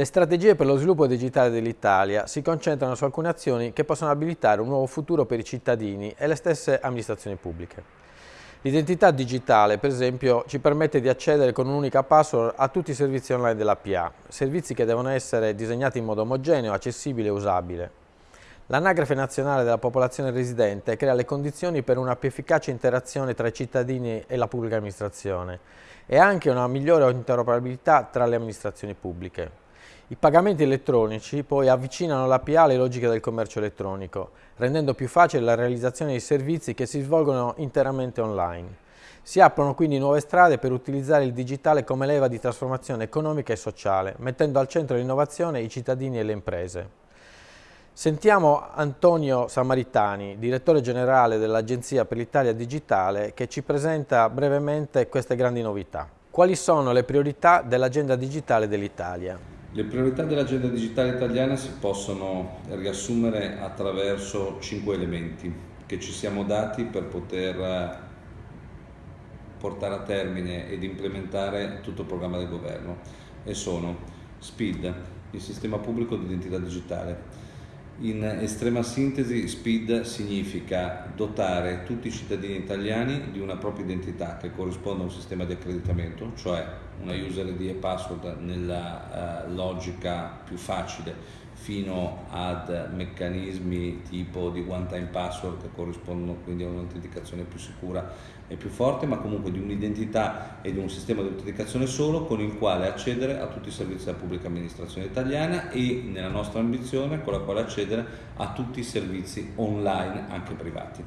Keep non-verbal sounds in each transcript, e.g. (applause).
Le strategie per lo sviluppo digitale dell'Italia si concentrano su alcune azioni che possono abilitare un nuovo futuro per i cittadini e le stesse amministrazioni pubbliche. L'identità digitale, per esempio, ci permette di accedere con un'unica password a tutti i servizi online della PA, servizi che devono essere disegnati in modo omogeneo, accessibile e usabile. L'anagrafe nazionale della popolazione residente crea le condizioni per una più efficace interazione tra i cittadini e la pubblica amministrazione e anche una migliore interoperabilità tra le amministrazioni pubbliche. I pagamenti elettronici poi avvicinano l'APA alle logiche del commercio elettronico, rendendo più facile la realizzazione di servizi che si svolgono interamente online. Si aprono quindi nuove strade per utilizzare il digitale come leva di trasformazione economica e sociale, mettendo al centro l'innovazione i cittadini e le imprese. Sentiamo Antonio Samaritani, direttore generale dell'Agenzia per l'Italia Digitale, che ci presenta brevemente queste grandi novità. Quali sono le priorità dell'agenda digitale dell'Italia? Le priorità dell'agenda digitale italiana si possono riassumere attraverso cinque elementi che ci siamo dati per poter eh, portare a termine ed implementare tutto il programma del governo e sono SPID, il sistema pubblico di identità digitale, in estrema sintesi, SPID significa dotare tutti i cittadini italiani di una propria identità che corrisponde a un sistema di accreditamento, cioè una user ID e password nella uh, logica più facile fino ad meccanismi tipo di one time password che corrispondono quindi a un'autenticazione più sicura e più forte, ma comunque di un'identità e di un sistema di autenticazione solo con il quale accedere a tutti i servizi della pubblica amministrazione italiana e nella nostra ambizione con la quale accedere a tutti i servizi online anche privati.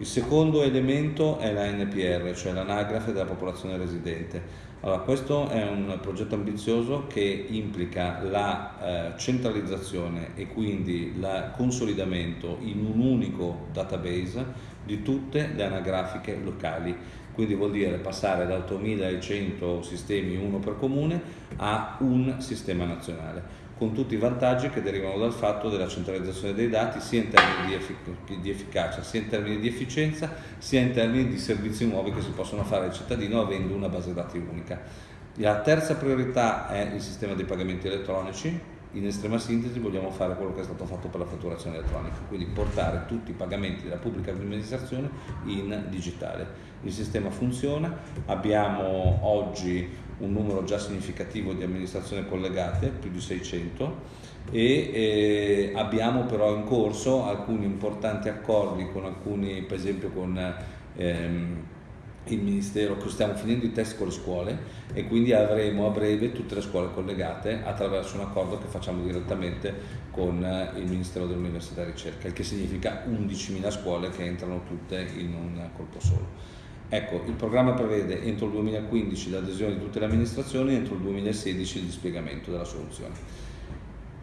Il secondo elemento è la NPR, cioè l'anagrafe della popolazione residente. Allora, questo è un progetto ambizioso che implica la eh, centralizzazione e quindi il consolidamento in un unico database di tutte le anagrafiche locali. Quindi vuol dire passare da 8100 sistemi, uno per comune, a un sistema nazionale con tutti i vantaggi che derivano dal fatto della centralizzazione dei dati sia in termini di, effic di, efficacia, sia in termini di efficienza, sia in termini di servizi nuovi che si possono fare al cittadino avendo una base dati unica. La terza priorità è il sistema dei pagamenti elettronici, in estrema sintesi vogliamo fare quello che è stato fatto per la fatturazione elettronica, quindi portare tutti i pagamenti della pubblica amministrazione in digitale. Il sistema funziona, abbiamo oggi un numero già significativo di amministrazioni collegate, più di 600, e eh, abbiamo però in corso alcuni importanti accordi con alcuni, per esempio con ehm, il Ministero, stiamo finendo i test con le scuole e quindi avremo a breve tutte le scuole collegate attraverso un accordo che facciamo direttamente con eh, il Ministero dell'Università e Ricerca, il che significa 11.000 scuole che entrano tutte in un colpo solo. Ecco, il programma prevede entro il 2015 l'adesione di tutte le amministrazioni e entro il 2016 il dispiegamento della soluzione.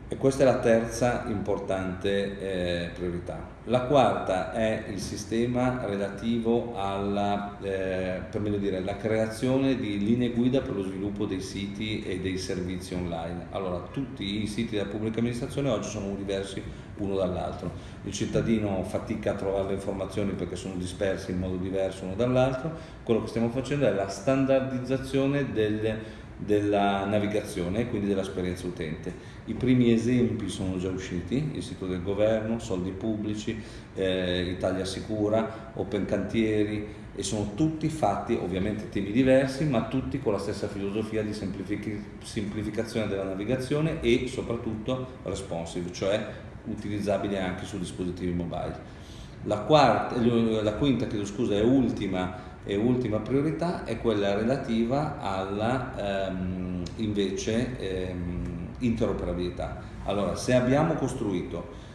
E questa è la terza importante eh, priorità. La quarta è il sistema relativo alla, eh, dire, creazione di linee guida per lo sviluppo dei siti e dei servizi online. Allora, tutti i siti della pubblica amministrazione oggi sono diversi uno dall'altro. Il cittadino fatica a trovare le informazioni perché sono dispersi in modo diverso uno dall'altro. Quello che stiamo facendo è la standardizzazione delle della navigazione quindi dell'esperienza utente. I primi esempi sono già usciti, il sito del governo, soldi pubblici, eh, Italia Sicura, Open Cantieri e sono tutti fatti, ovviamente temi diversi, ma tutti con la stessa filosofia di semplific semplificazione della navigazione e soprattutto responsive, cioè utilizzabile anche su dispositivi mobile. La, quarta, la quinta, chiedo scusa, è ultima e ultima priorità è quella relativa alla ehm, invece ehm, interoperabilità. Allora, se abbiamo costruito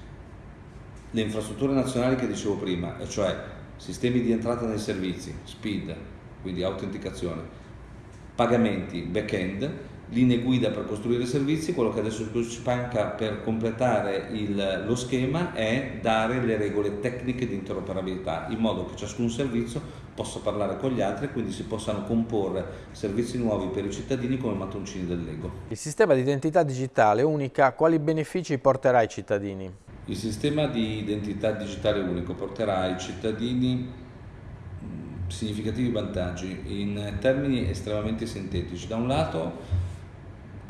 le infrastrutture nazionali che dicevo prima, cioè sistemi di entrata nei servizi, SPID, quindi autenticazione, pagamenti back-end, linee guida per costruire servizi, quello che adesso ci manca per completare il, lo schema è dare le regole tecniche di interoperabilità, in modo che ciascun servizio possa parlare con gli altri e quindi si possano comporre servizi nuovi per i cittadini come mattoncini del Lego. Il sistema di identità digitale unica quali benefici porterà ai cittadini? Il sistema di identità digitale unico porterà ai cittadini significativi vantaggi in termini estremamente sintetici. Da un lato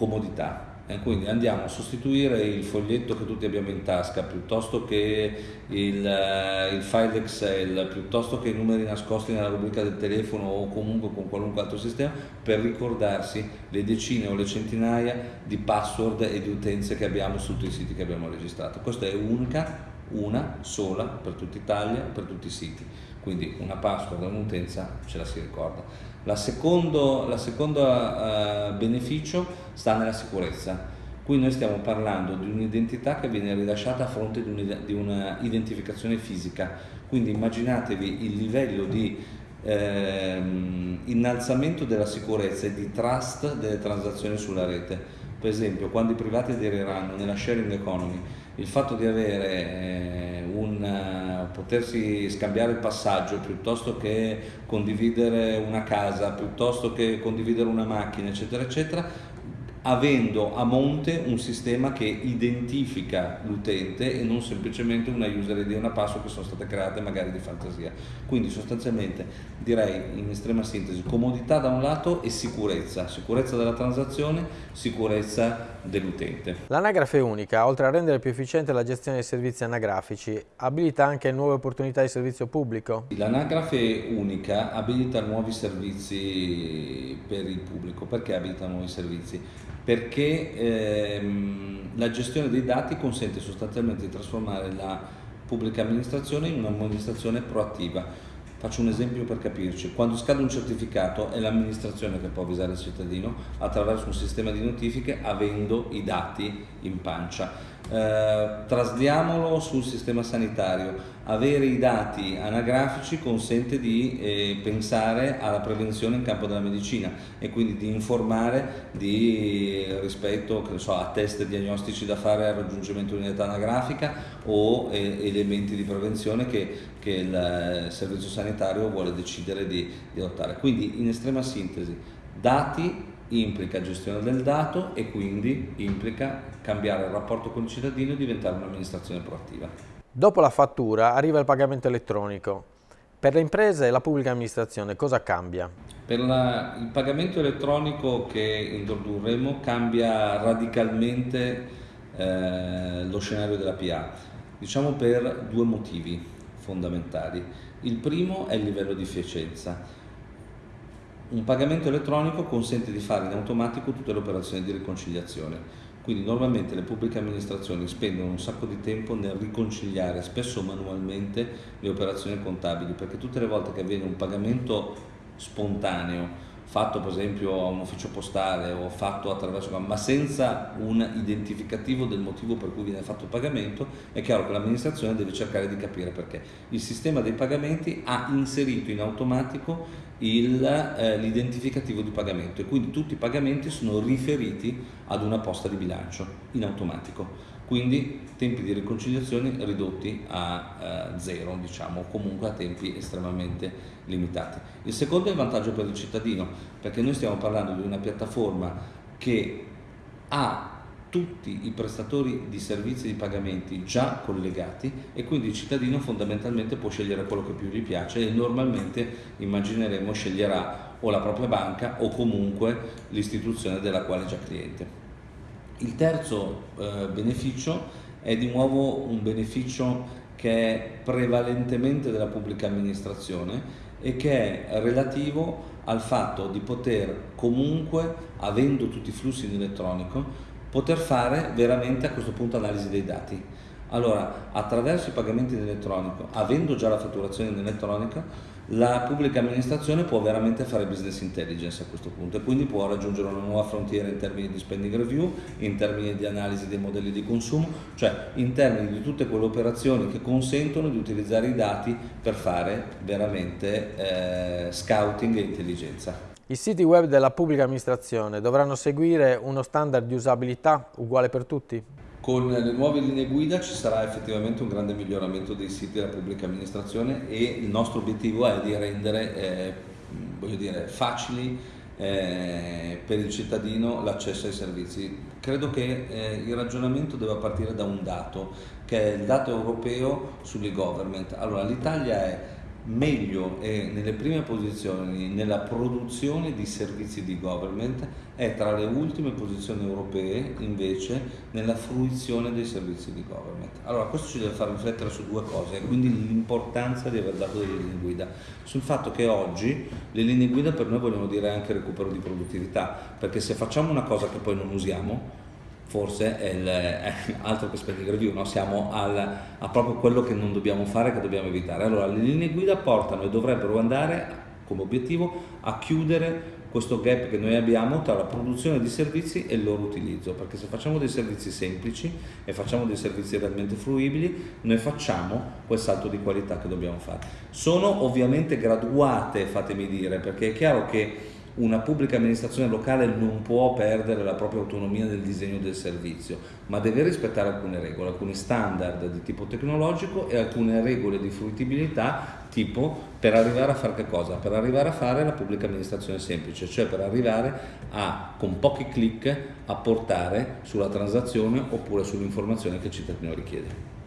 comodità, E quindi andiamo a sostituire il foglietto che tutti abbiamo in tasca piuttosto che il, eh, il, file Excel, piuttosto che i numeri nascosti nella rubrica del telefono o comunque con qualunque altro sistema per ricordarsi le decine o le centinaia di password e di utenze che abbiamo su tutti i siti che abbiamo registrato. Questa è unica, una sola per tutta Italia, per tutti i siti. Quindi una password e un'utenza ce la si ricorda. La secondo, la seconda uh, beneficio sta nella sicurezza. Qui noi stiamo parlando di un'identità che viene rilasciata a fronte di un'identificazione fisica, quindi immaginatevi il livello di ehm, innalzamento della sicurezza e di trust delle transazioni sulla rete. Per esempio, quando i privati aderiranno nella sharing economy, il fatto di avere eh, un, potersi scambiare il passaggio piuttosto che condividere una casa, piuttosto che condividere una macchina, eccetera, eccetera, avendo a monte un sistema che identifica l'utente e non semplicemente una user ID e una password che sono state create magari di fantasia. Quindi sostanzialmente direi in estrema sintesi comodità da un lato e sicurezza, sicurezza della transazione, sicurezza dell'utente. L'anagrafe unica, oltre a rendere più efficiente la gestione dei servizi anagrafici, abilita anche nuove opportunità di servizio pubblico? L'anagrafe unica abilita nuovi servizi per il pubblico. Perché abilita nuovi servizi? Perché ehm, la gestione dei dati consente sostanzialmente di trasformare la pubblica amministrazione in un'amministrazione proattiva. Faccio un esempio per capirci, quando scade un certificato è l'amministrazione che può avvisare il cittadino attraverso un sistema di notifiche avendo i dati in pancia eh, trasliamolo sul sistema sanitario. Avere i dati anagrafici consente di eh, pensare alla prevenzione in campo della medicina e quindi di informare di, rispetto so, a test diagnostici da fare al raggiungimento di un'età anagrafica o eh, elementi di prevenzione che, che, il eh, servizio sanitario vuole decidere di, di adottare. Quindi in estrema sintesi, dati implica gestione del dato e quindi implica cambiare il rapporto con il cittadino e diventare un'amministrazione proattiva. Dopo la fattura arriva il pagamento elettronico. Per le imprese e la pubblica amministrazione cosa cambia? Per la, il pagamento elettronico che introdurremo cambia radicalmente eh, lo scenario della PA, diciamo per due motivi fondamentali. Il primo è il livello di efficienza un pagamento elettronico consente di fare in automatico tutte le operazioni di riconciliazione. Quindi normalmente le pubbliche amministrazioni spendono un sacco di tempo nel riconciliare spesso manualmente le operazioni contabili, perché tutte le volte che avviene un pagamento spontaneo fatto per esempio a un ufficio postale o fatto attraverso, ma senza un identificativo del motivo per cui viene fatto il pagamento, è chiaro che l'amministrazione deve cercare di capire perché. Il sistema dei pagamenti ha inserito in automatico eh, l'identificativo di pagamento e quindi tutti i pagamenti sono riferiti ad una posta di bilancio in automatico quindi tempi di riconciliazione ridotti a eh, zero, diciamo, comunque a tempi estremamente limitati. Il secondo è il vantaggio per il cittadino, perché noi stiamo parlando di una piattaforma che ha tutti i prestatori di servizi di pagamenti già collegati e quindi il cittadino fondamentalmente può scegliere quello che più gli piace e normalmente immagineremo sceglierà o la propria banca o comunque l'istituzione della quale è già cliente. Il terzo eh, beneficio è di nuovo un beneficio che è prevalentemente della pubblica amministrazione e che è relativo al fatto di poter comunque, avendo tutti i flussi in elettronico, poter fare veramente a questo punto analisi dei dati. Allora, attraverso i pagamenti in elettronico, avendo già la fatturazione in elettronica, la pubblica amministrazione può veramente fare business intelligence a questo punto e quindi può raggiungere una nuova frontiera in termini di spending review, in termini di analisi dei modelli di consumo, cioè in termini di tutte quelle operazioni che consentono di utilizzare i dati per fare veramente eh, scouting e intelligenza. I siti web della pubblica amministrazione dovranno seguire uno standard di usabilità uguale per tutti? Con le nuove linee guida ci sarà effettivamente un grande miglioramento dei siti della pubblica amministrazione e il nostro obiettivo è di rendere eh, dire, facili eh, per il cittadino l'accesso ai servizi. Credo che eh, il ragionamento debba partire da un dato, che è il dato europeo sull'e-government. Allora, l'Italia è meglio e nelle prime posizioni nella produzione di servizi di government è tra le ultime posizioni europee invece nella fruizione dei servizi di government. Allora questo ci deve far riflettere su due cose, quindi l'importanza di aver dato delle linee guida, sul fatto che oggi le linee guida per noi vogliono dire anche recupero di produttività, perché se facciamo una cosa che poi non usiamo forse è, il, è (laughs) altro che spending review, no? siamo al, a proprio quello che non dobbiamo fare, che dobbiamo evitare. Allora le linee guida portano e dovrebbero andare come obiettivo a chiudere questo gap che noi abbiamo tra la produzione di servizi e il loro utilizzo, perché se facciamo dei servizi semplici e facciamo dei servizi realmente fruibili, noi facciamo quel salto di qualità che dobbiamo fare. Sono ovviamente graduate, fatemi dire, perché è chiaro che una pubblica amministrazione locale non può perdere la propria autonomia nel disegno del servizio, ma deve rispettare alcune regole, alcuni standard di tipo tecnologico e alcune regole di fruibilità tipo per arrivare a fare che cosa? Per arrivare a fare la pubblica amministrazione semplice, cioè per arrivare a con pochi clic a portare sulla transazione oppure sull'informazione che il cittadino richiede.